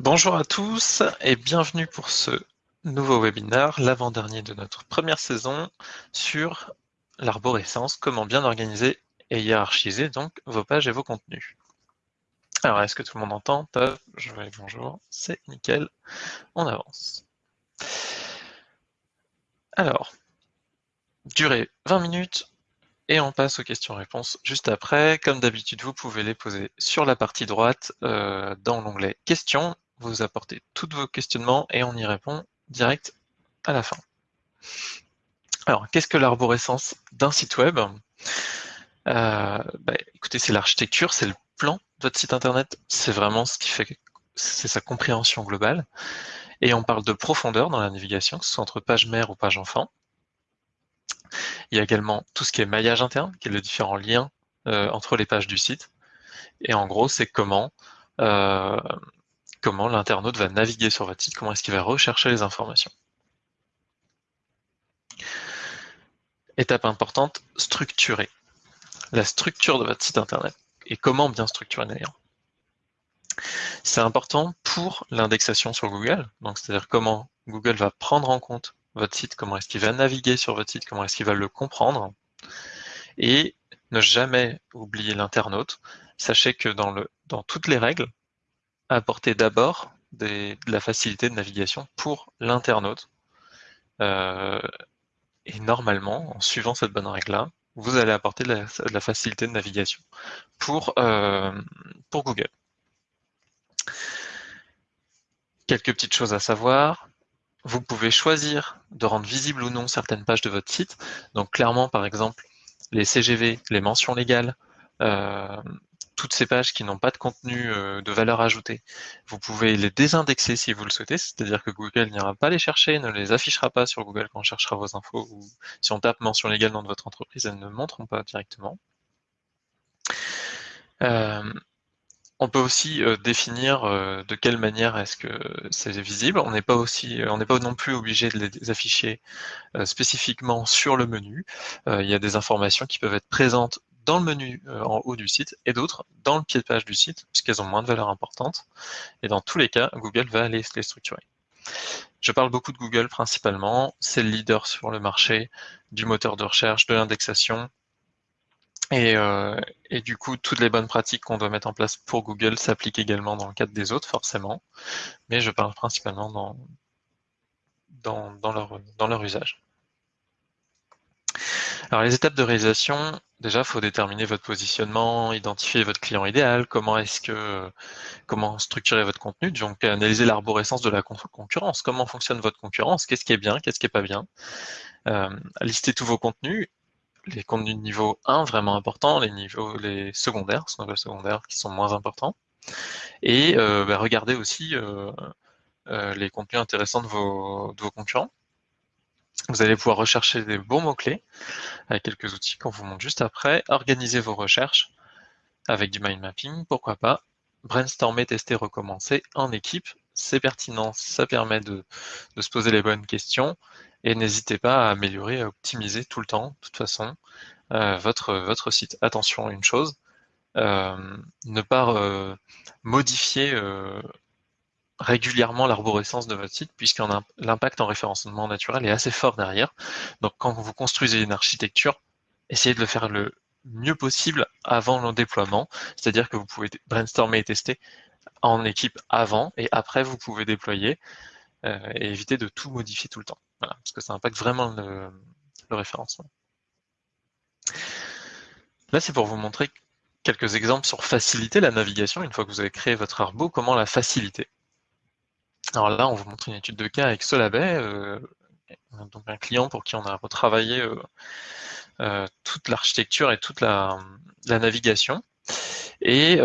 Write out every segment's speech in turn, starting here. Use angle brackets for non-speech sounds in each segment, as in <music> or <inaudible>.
Bonjour à tous et bienvenue pour ce nouveau webinaire, l'avant-dernier de notre première saison sur l'arborescence, comment bien organiser et hiérarchiser donc vos pages et vos contenus. Alors, est-ce que tout le monde entend? Je vais bonjour, c'est nickel, on avance. Alors, durée 20 minutes, et on passe aux questions-réponses juste après. Comme d'habitude, vous pouvez les poser sur la partie droite euh, dans l'onglet questions. Vous apportez tous vos questionnements et on y répond direct à la fin. Alors, qu'est-ce que l'arborescence d'un site web? Euh, bah, Écoutez, c'est l'architecture, c'est le plan de votre site internet. C'est vraiment ce qui fait, c'est sa compréhension globale. Et on parle de profondeur dans la navigation, que ce soit entre page mère ou page enfant. Il y a également tout ce qui est maillage interne, qui est le différent lien euh, entre les pages du site. Et en gros, c'est comment, euh, comment l'internaute va naviguer sur votre site, comment est-ce qu'il va rechercher les informations. Étape importante, structurer. La structure de votre site internet. Et comment bien structurer d'ailleurs. C'est important pour l'indexation sur Google, donc c'est-à-dire comment Google va prendre en compte votre site, comment est-ce qu'il va naviguer sur votre site, comment est-ce qu'il va le comprendre. Et ne jamais oublier l'internaute. Sachez que dans, toutes les règles, apportez d'abord de la facilité de navigation pour l'internaute. Euh, et normalement, en suivant cette bonne règle-là, vous allez apporter de la, facilité de navigation pour, euh, pour Google. Quelques petites choses à savoir vous pouvez choisir de rendre visible ou non certaines pages de votre site. Donc clairement, par exemple, les CGV, les mentions légales, euh, toutes ces pages qui n'ont pas de contenu euh, de valeur ajoutée, vous pouvez les désindexer si vous le souhaitez, c'est-à-dire que Google n'ira pas les chercher, ne les affichera pas sur Google quand on cherchera vos infos, ou si on tape mention légale dans votre entreprise, elles ne montreront pas directement. Euh, on peut aussi euh, définir de quelle manière est-ce que c'est visible. On n'est pas aussi, on n'est pas non plus obligé de les afficher spécifiquement sur le menu. il y a des informations qui peuvent être présentes dans le menu en haut du site et d'autres dans le pied de page du site puisqu'elles ont moins de valeur importante. Et dans tous les cas, Google va aller les structurer. Je parle beaucoup de Google principalement. C'est le leader sur le marché du moteur de recherche, de l'indexation, euh, et, du coup, toutes les bonnes pratiques qu'on doit mettre en place pour Google s'appliquent également dans le cadre des autres, forcément. Mais je parle principalement dans, dans, leur, dans leur usage. Alors les étapes de réalisation, déjà, faut déterminer votre positionnement, identifier votre client idéal, comment est-ce que comment structurer votre contenu, donc analyser l'arborescence de la concurrence, comment fonctionne votre concurrence, qu'est-ce qui est bien, qu'est-ce qui est pas bien, euh, lister tous vos contenus les contenus de niveau 1 vraiment importants, les niveaux les secondaires, ce qu'on appelle secondaires, qui sont moins importants. Et euh, bah, regardez aussi euh, euh, les contenus intéressants de vos, de vos concurrents. Vous allez pouvoir rechercher des bons mots-clés avec quelques outils qu'on vous montre juste après. Organisez vos recherches avec du mind mapping, pourquoi pas. Brainstormer, tester, recommencer en équipe. C'est pertinent, ça permet de, se poser les bonnes questions et n'hésitez pas à améliorer, à optimiser tout le temps, de toute façon, euh, votre, votre site. Attention à une chose, euh, ne pas euh, modifier régulièrement l'arborescence de votre site, puisque l'impact en référencement naturel est assez fort derrière. Donc quand vous construisez une architecture, essayez de le faire le mieux possible avant le déploiement, c'est-à-dire que vous pouvez brainstormer et tester en équipe avant, et après vous pouvez déployer, et éviter de tout modifier tout le temps parce que ça impacte vraiment le, référencement. Là, c'est pour vous montrer quelques exemples sur faciliter la navigation. Une fois que vous avez créé votre arbo, comment la faciliter? Alors là, on vous montre une étude de cas avec Solabay, euh, donc un client pour qui on a retravaillé euh, euh, toute l'architecture et toute la, navigation. Et,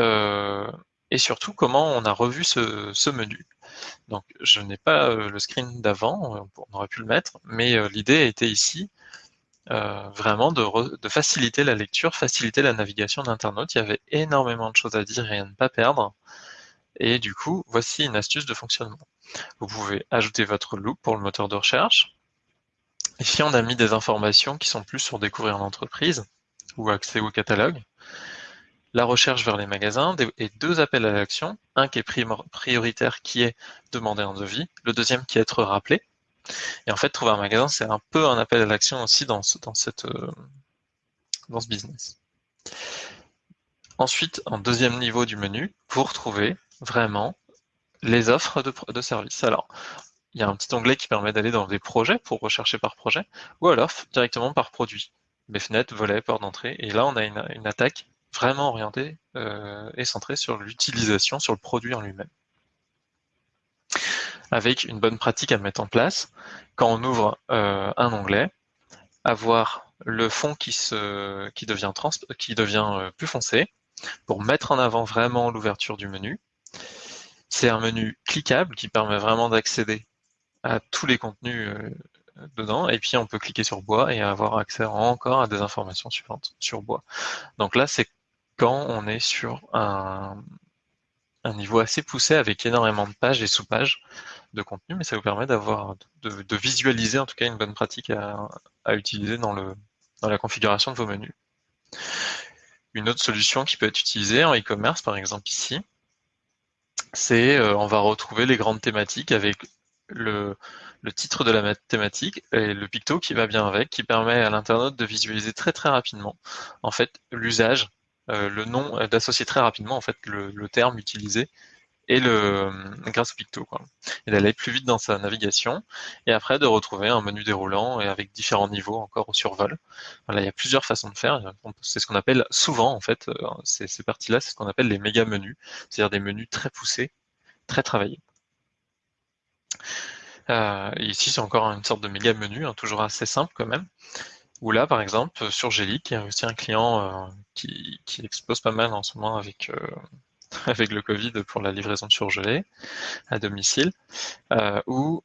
surtout, comment on a revu ce menu. Donc, je n'ai pas le screen d'avant, on aurait pu le mettre, mais euh, l'idée était ici vraiment de, faciliter la lecture, faciliter la navigation d'internautes. Il y avait énormément de choses à dire et à ne pas perdre. Et du coup, voici une astuce de fonctionnement. Vous pouvez ajouter votre loop pour le moteur de recherche. Ici, on a mis des informations qui sont plus sur découvrir l'entreprise ou accès au catalogue. la recherche vers les magasins et deux appels à l'action. Un qui est prioritaire, qui est demander un devis. Le deuxième qui est être rappelé. Et en fait, trouver un magasin, c'est un peu un appel à l'action aussi dans ce, dans, euh, dans ce business. Ensuite, en deuxième niveau du menu, vous retrouvez vraiment les offres de, services. Alors, il y a un petit onglet qui permet d'aller dans des projets pour rechercher par projet, ou alors directement par produit. Les fenêtres, volets, portes d'entrée. Et là, on a une, attaque vraiment orientée euh, et centrée sur l'utilisation, sur le produit en lui-même. Avec une bonne pratique à mettre en place, quand on ouvre euh, un onglet, avoir le fond qui, se, qui devient, trans, qui devient euh, plus foncé pour mettre en avant vraiment l'ouverture du menu. C'est un menu cliquable qui permet vraiment d'accéder à tous les contenus euh, dedans, et puis on peut cliquer sur bois et avoir accès encore à des informations suivantes sur bois. Donc là, c'est quand on est sur un, niveau assez poussé avec énormément de pages et sous-pages de contenu, mais ça vous permet d'avoir de, visualiser en tout cas une bonne pratique à, utiliser dans, la configuration de vos menus. Une autre solution qui peut être utilisée en e-commerce, par exemple ici, c'est euh, on va retrouver les grandes thématiques avec le, titre de la thématique et le picto qui va bien avec, qui permet à l'internaute de visualiser très très rapidement. En fait l'usage, euh, le nom, euh, d'associer très rapidement en fait le, terme utilisé et le grâce au picto et d'aller plus vite dans sa navigation et après de retrouver un menu déroulant et avec différents niveaux encore au survol. Il y a plusieurs façons de faire. C'est ce qu'on appelle souvent en fait euh, ces, parties-là, c'est ce qu'on appelle les méga menus, c'est-à-dire des menus très poussés, très travaillés. Euh, ici, c'est encore une sorte de méga menu, hein, toujours assez simple quand même. Où là, par exemple, sur Gélic, il y a aussi un client euh, qui, explose pas mal en ce moment avec, euh, <laughs> avec le Covid pour la livraison de surgelés à domicile, où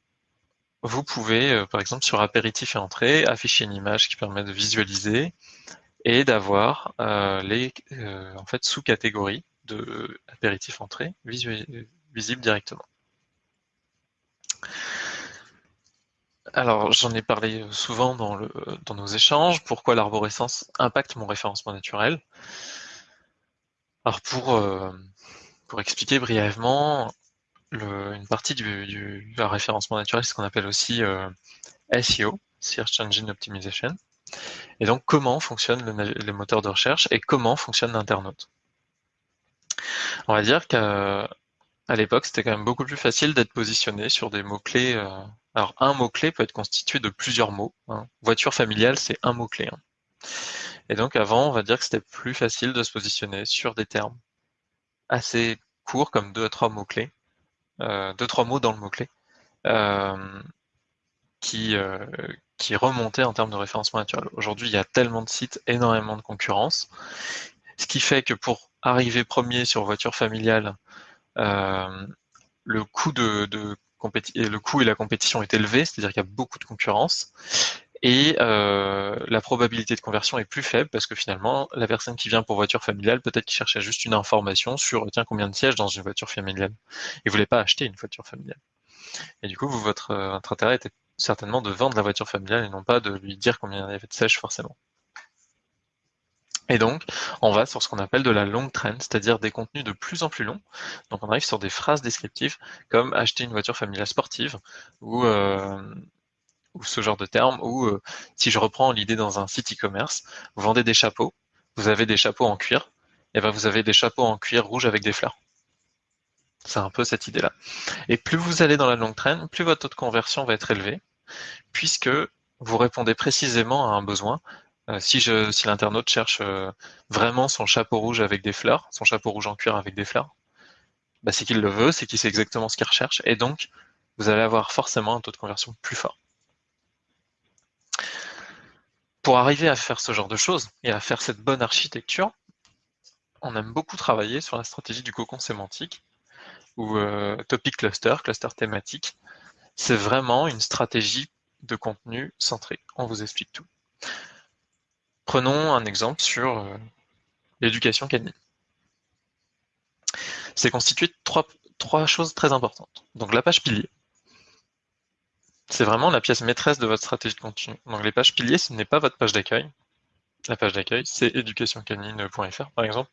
vous pouvez, par exemple, sur apéritif et entrée, afficher une image qui permet de visualiser et d'avoir les en fait, sous-catégories de apéritif entrée visibles directement. Alors, j'en ai parlé souvent dans, le, dans nos échanges. Pourquoi l'arborescence impacte mon référencement naturel? Alors, pour, euh, pour expliquer brièvement, une partie du, référencement naturel, c'est ce qu'on appelle aussi euh, SEO, Search Engine Optimization. Et donc, comment fonctionne le, les moteurs de recherche et comment fonctionne l'internaute? On va dire qu'à l'époque, c'était quand même beaucoup plus facile d'être positionné sur des mots-clés euh, alors, un mot-clé peut être constitué de plusieurs mots. Hein. Voiture familiale, c'est un mot-clé. Hein. Et donc, avant, on va dire que c'était plus facile de se positionner sur des termes assez courts, comme deux à trois mots-clés, euh, deux, trois mots dans le mot-clé, euh, qui, euh, qui remontaient en termes de référencement naturel. Aujourd'hui, il y a tellement de sites, énormément de concurrence, ce qui fait que pour arriver premier sur voiture familiale, euh, le coût de, le coût et la compétition est élevé, c'est-à-dire qu'il y a beaucoup de concurrence. Et euh, la probabilité de conversion est plus faible parce que finalement, la personne qui vient pour voiture familiale, peut-être qu'il cherchait juste une information sur tiens combien de sièges dans une voiture familiale et voulait pas acheter une voiture familiale. Et du coup, vous, votre, euh, votre intérêt était certainement de vendre la voiture familiale et non pas de lui dire combien il y avait de sièges forcément. Et donc, on va sur ce qu'on appelle de la long trend, c'est-à-dire des contenus de plus en plus longs. Donc, on arrive sur des phrases descriptives comme acheter une voiture familiale sportive ou, euh, ou ce genre de termes. Ou euh, si je reprends l'idée dans un site e-commerce, vous vendez des chapeaux, vous avez des chapeaux en cuir, et ben vous avez des chapeaux en cuir rouge avec des fleurs. C'est un peu cette idée-là. Et plus vous allez dans la long trend, plus votre taux de conversion va être élevé, puisque vous répondez précisément à un besoin euh, si, si l'internaute cherche euh, vraiment son chapeau rouge avec des fleurs, son chapeau rouge en cuir avec des fleurs, bah, c'est qu'il le veut, c'est qu'il sait exactement ce qu'il recherche, et donc vous allez avoir forcément un taux de conversion plus fort. Pour arriver à faire ce genre de choses et à faire cette bonne architecture, on aime beaucoup travailler sur la stratégie du cocon sémantique ou euh, topic cluster, cluster thématique. C'est vraiment une stratégie de contenu centré. On vous explique tout. Prenons un exemple sur euh, l'éducation canine. C'est constitué de trois, trois choses très importantes. Donc la page pilier. C'est vraiment la pièce maîtresse de votre stratégie de contenu. Donc les pages piliers, ce n'est pas votre page d'accueil. La page d'accueil, c'est éducationcanine.fr par exemple.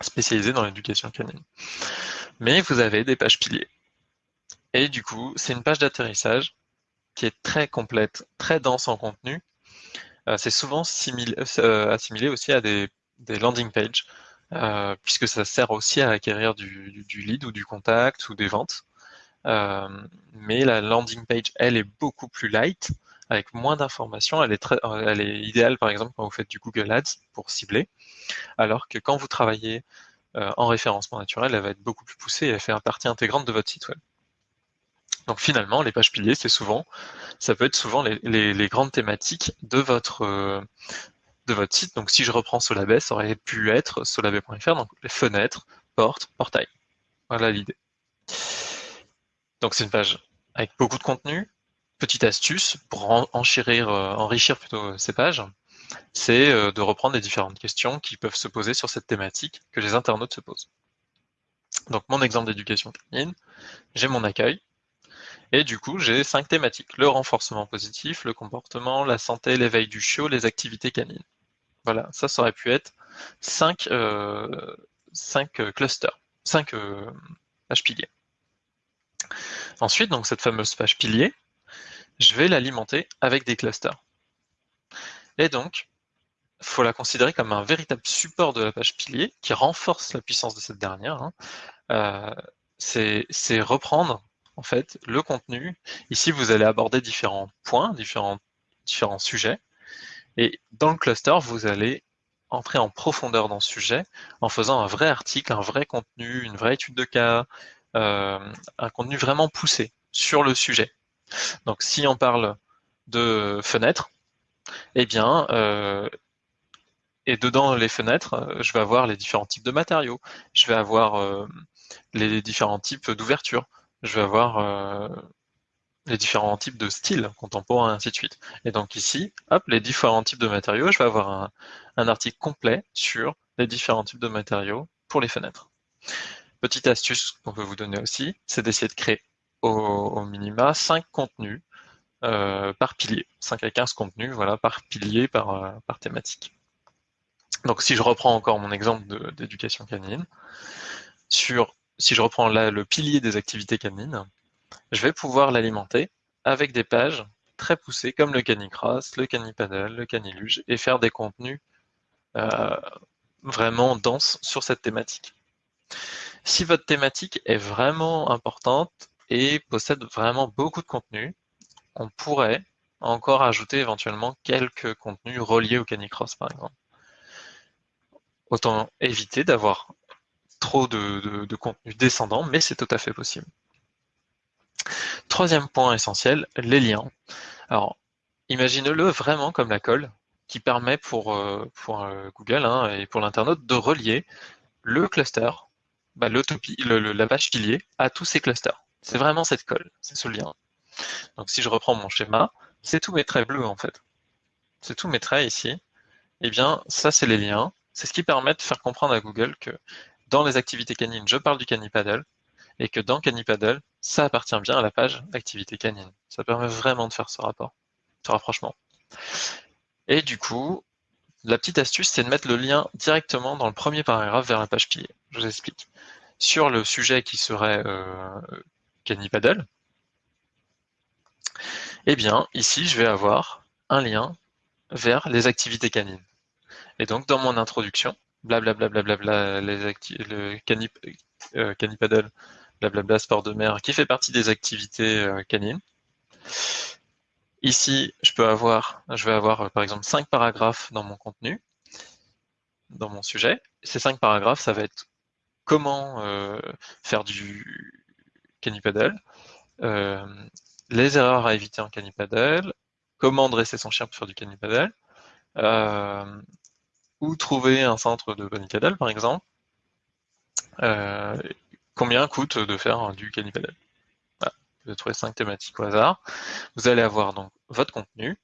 spécialisé dans l'éducation canine. Mais vous avez des pages piliers. Et du coup, c'est une page d'atterrissage qui est très complète, très dense en contenu. Euh, c'est souvent euh, assimilé aussi à des, landing pages, euh, puisque ça sert aussi à acquérir du, lead ou du contact ou des ventes. Mais la landing page, elle, est beaucoup plus light, avec moins d'informations. Elle, est elle est idéale, par exemple, quand vous faites du Google Ads pour cibler, alors que quand vous travaillez en référencement naturel, elle va être beaucoup plus poussée et elle fait partie intégrante de votre site web. Donc finalement, les pages piliers, c'est souvent, ça peut être souvent les, grandes thématiques de votre, euh, de votre site. Donc si je reprends Solabay, ça aurait pu être solabay.fr, donc les fenêtres, portes, portails. Voilà l'idée. Donc c'est une page avec beaucoup de contenu. Petite astuce pour enchérir, euh, enrichir plutôt ces pages, c'est euh, de reprendre les différentes questions qui peuvent se poser sur cette thématique que les internautes se posent. Donc mon exemple d'éducation canine, j'ai mon accueil, et du coup, j'ai cinq thématiques. Le renforcement positif, le comportement, la santé, l'éveil du chiot, les activités canines. Voilà, ça, ça aurait pu être cinq, euh, cinq euh, clusters, cinq euh, piliers. Ensuite, donc cette fameuse page pilier, je vais l'alimenter avec des clusters. Et donc, il faut la considérer comme un véritable support de la page pilier qui renforce la puissance de cette dernière. Hein. c'est reprendre en fait, le contenu. Ici, vous allez aborder différents points, différents, sujets. Et dans le cluster, vous allez entrer en profondeur dans ce sujet en faisant un vrai article, un vrai contenu, une vraie étude de cas, euh, un contenu vraiment poussé sur le sujet. Donc, si on parle de fenêtres, eh bien, euh, et dedans les fenêtres, euh, je vais avoir les différents types de matériaux, je vais avoir les différents types d'ouverture, je vais avoir euh, les différents types de styles contemporains, ainsi de suite. Et donc ici, hop, les différents types de matériaux, je vais avoir un, article complet sur les différents types de matériaux pour les fenêtres. Petite astuce qu'on peut vous donner aussi, c'est d'essayer de créer au, minima 5 contenus euh, par pilier, 5 à 15 contenus voilà, par pilier, par, euh, par thématique. Donc si je reprends encore mon exemple d'éducation canine, si je reprends là le pilier des activités canines, je vais pouvoir l'alimenter avec des pages très poussées comme le canicross, le canipaddle, le caniluge et faire des contenus euh, vraiment denses sur cette thématique. Si votre thématique est vraiment importante et possède vraiment beaucoup de contenu, on pourrait encore ajouter éventuellement quelques contenus reliés au canicross par exemple. Autant éviter d'avoir trop de, contenu descendant, mais c'est tout à fait possible. Troisième point essentiel, les liens. Alors, imaginez-le vraiment comme la colle qui permet pour, euh, euh, Google hein, et pour l'internaute de relier le cluster, bah, la page pilier, à tous ces clusters. C'est vraiment cette colle, c'est ce lien. Donc si je reprends mon schéma, c'est tous mes traits bleus en fait. C'est tous mes traits ici. Eh bien, ça c'est les liens. C'est ce qui permet de faire comprendre à Google que dans les activités canines, je parle du canipaddle, et que dans canipaddle, ça appartient bien à la page activité canine. Ça permet vraiment de faire ce rapport, ce rapprochement. Et du coup, la petite astuce, c'est de mettre le lien directement dans le premier paragraphe vers la page pilier. Je vous explique. Sur le sujet qui serait euh, canipaddle, eh bien, ici, je vais avoir un lien vers les activités canines. Et donc, dans mon introduction, blablabla, bla, bla, les le canip, euh, blablabla, sport de mer, qui fait partie des activités euh, canines. Ici, je peux avoir, je vais avoir par exemple cinq paragraphes dans mon contenu, dans mon sujet. Ces cinq paragraphes, ça va être comment euh, faire du canipaddle, euh, les erreurs à éviter en canipaddle, comment dresser son chien pour faire du canipaddle, euh, ou trouver un centre de Paddle, par exemple, euh, combien coûte de faire du canipaddle voilà. Vous trouver cinq thématiques au hasard. Vous allez avoir donc votre contenu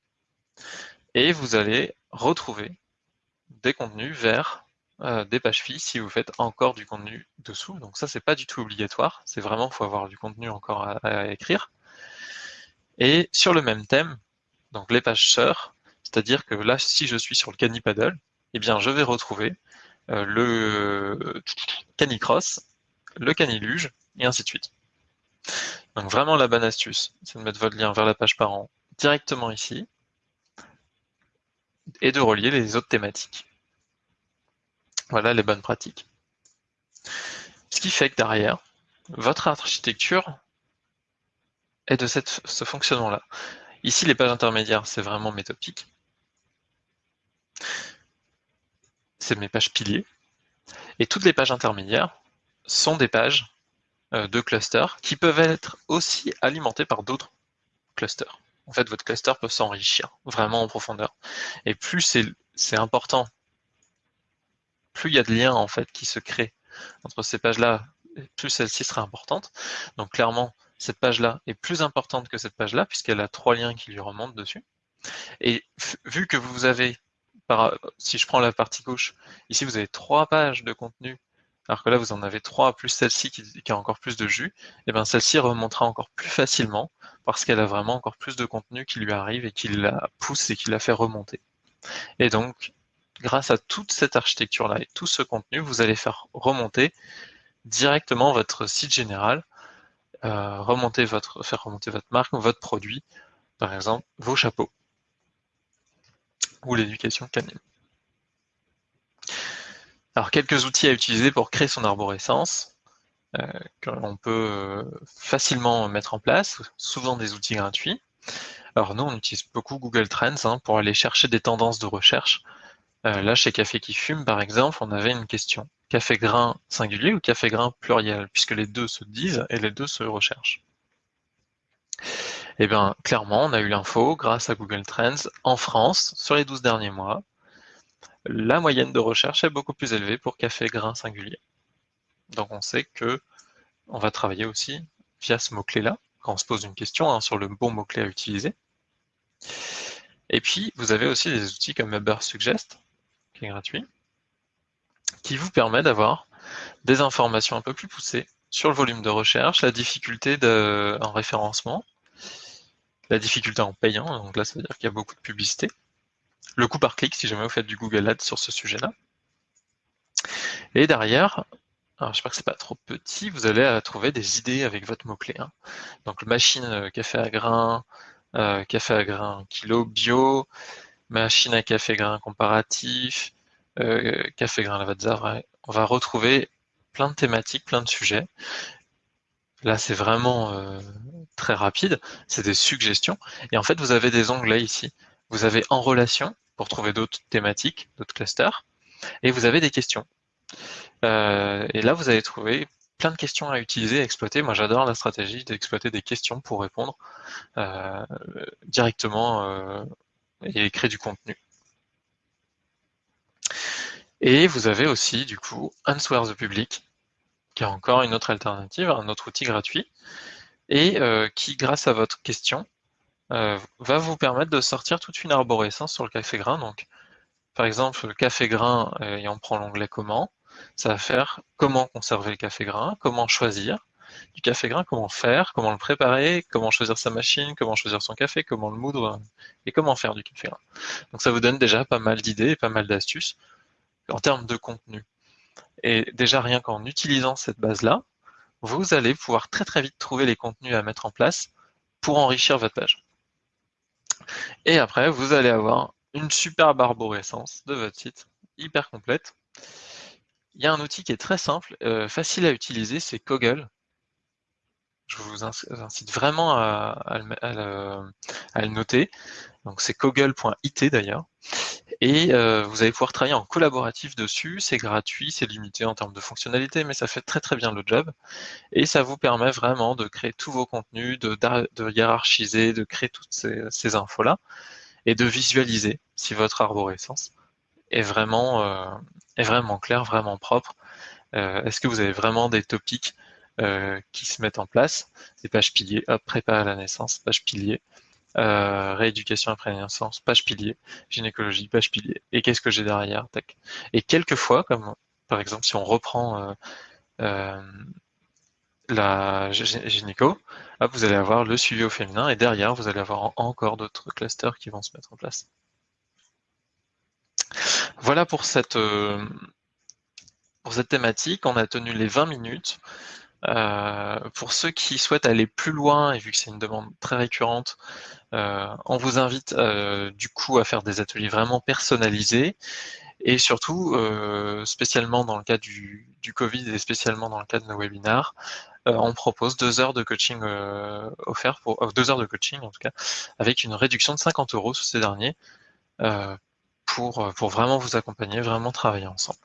et vous allez retrouver des contenus vers euh, des pages filles si vous faites encore du contenu dessous. Donc ça, c'est pas du tout obligatoire. C'est vraiment, faut avoir du contenu encore à, écrire. Et sur le même thème, donc les pages sœurs, c'est-à-dire que là, si je suis sur le canipaddle, eh bien, je vais retrouver le canicross, le caniluge, et ainsi de suite. Donc vraiment la bonne astuce, c'est de mettre votre lien vers la page parent directement ici, et de relier les autres thématiques. Voilà les bonnes pratiques. Ce qui fait que derrière, votre architecture est de ce fonctionnement-là. Ici, les pages intermédiaires, c'est vraiment mes topics. C'est mes pages piliers. Et toutes les pages intermédiaires sont des pages euh, de clusters qui peuvent être aussi alimentés par d'autres clusters. En fait, votre cluster peut s'enrichir vraiment en profondeur. Et plus c'est important, plus il y a de liens en fait qui se créent entre ces pages-là, plus celle-ci sera importante. Donc clairement, cette page-là est plus importante que cette page-là, puisqu'elle a trois liens qui lui remontent dessus. Et vu que vous avez, si je prends la partie gauche, ici vous avez trois pages de contenu, alors que là vous en avez trois, plus celle-ci qui, a encore plus de jus, et eh bien celle-ci remontera encore plus facilement, parce qu'elle a vraiment encore plus de contenu qui lui arrive et qui la pousse et qui la fait remonter. Et donc, grâce à toute cette architecture-là et tout ce contenu, vous allez faire remonter directement votre site général euh, faire remonter votre marque, votre produit, par exemple vos chapeaux ou l'éducation canine. Alors quelques outils à utiliser pour créer son arborescence euh, qu'on peut euh, facilement mettre en place, souvent des outils gratuits. Alors nous, on utilise beaucoup Google Trends hein, pour aller chercher des tendances de recherche. Là, chez Café qui fume, par exemple, on avait une question café grain singulier ou café grain pluriel, puisque les deux se disent et les deux se recherchent. Eh bien, clairement, on a eu l'info grâce à Google Trends en France sur les 12 derniers mois. La moyenne de recherche est beaucoup plus élevée pour café grain singulier. Donc on sait que on va travailler aussi via ce mot-clé-là, quand on se pose une question hein, sur le bon mot-clé à utiliser. Et puis, vous avez aussi des outils comme Ubersuggest, qui est gratuit, qui vous permet d'avoir des informations un peu plus poussées sur le volume de recherche, la difficulté en référencement, la difficulté en payant, donc là ça veut dire qu'il y a beaucoup de publicité, le coût par clic si jamais vous faites du Google Ads sur ce sujet-là. Et derrière, j'espère que c'est pas trop petit, vous allez trouver des idées avec votre mot-clé. Hein. Donc machine euh, café à grains, euh, café à grains kilo bio, machine à café grain comparatif, euh, Café Grain Lavazza, on va retrouver plein de thématiques, plein de sujets. Là, c'est vraiment euh, très rapide, c'est des suggestions. Et en fait, vous avez des onglets ici. Vous avez en relation pour trouver d'autres thématiques, d'autres clusters, et vous avez des questions. Euh, et là, vous allez trouver plein de questions à utiliser, à exploiter. Moi, j'adore la stratégie d'exploiter des questions pour répondre directement et créer du contenu. Et vous avez aussi, du coup, Answer the Public, qui est encore une autre alternative, un autre outil gratuit, et euh, qui, grâce à votre question, euh, va vous permettre de sortir toute une arborescence sur le café grain. Donc, par exemple, le café grain, euh, et on prend l'onglet comment, ça va faire comment conserver le café grain, comment choisir du café grain, comment faire, comment le préparer, comment choisir sa machine, comment choisir son café, comment le moudre, et comment faire du café grain. Donc ça vous donne déjà pas mal d'idées et pas mal d'astuces en termes de contenu. Et déjà, rien qu'en utilisant cette base-là, vous allez pouvoir très très vite trouver les contenus à mettre en place pour enrichir votre page. Et après, vous allez avoir une superbe arborescence de votre site, hyper complète. Il y a un outil qui est très simple, euh, facile à utiliser, c'est Koggle. Je vous incite vraiment à, le, noter. Donc c'est koggle.it d'ailleurs. Et euh, vous allez pouvoir travailler en collaboratif dessus, c'est gratuit, c'est limité en termes de fonctionnalité, mais ça fait très très bien le job. Et ça vous permet vraiment de créer tous vos contenus, de, hiérarchiser, de créer toutes ces, infos-là, et de visualiser si votre arborescence est vraiment, euh, est vraiment claire, vraiment propre. Euh, est-ce que vous avez vraiment des topics qui se mettent en place, des pages piliers, hop, la naissance, page pilier, euh, rééducation après naissance, page pilier, gynécologie, page pilier. Et qu'est-ce que j'ai derrière Tac. Et quelquefois, comme par exemple si on reprend euh, euh, la gynéco, vous allez avoir le suivi au féminin et derrière, vous allez avoir encore d'autres clusters qui vont se mettre en place. Voilà pour cette, Pour cette thématique, on a tenu les 20 minutes. Euh, pour ceux qui souhaitent aller plus loin, et vu que c'est une demande très récurrente, euh, on vous invite euh, du coup à faire des ateliers vraiment personnalisés. Et surtout, spécialement dans le cas du, Covid et spécialement dans le cas de nos webinars, on propose deux heures de coaching offert deux heures de coaching en tout cas, avec une réduction de 50 euros sur ces derniers pour, pour vraiment vous accompagner, vraiment travailler ensemble.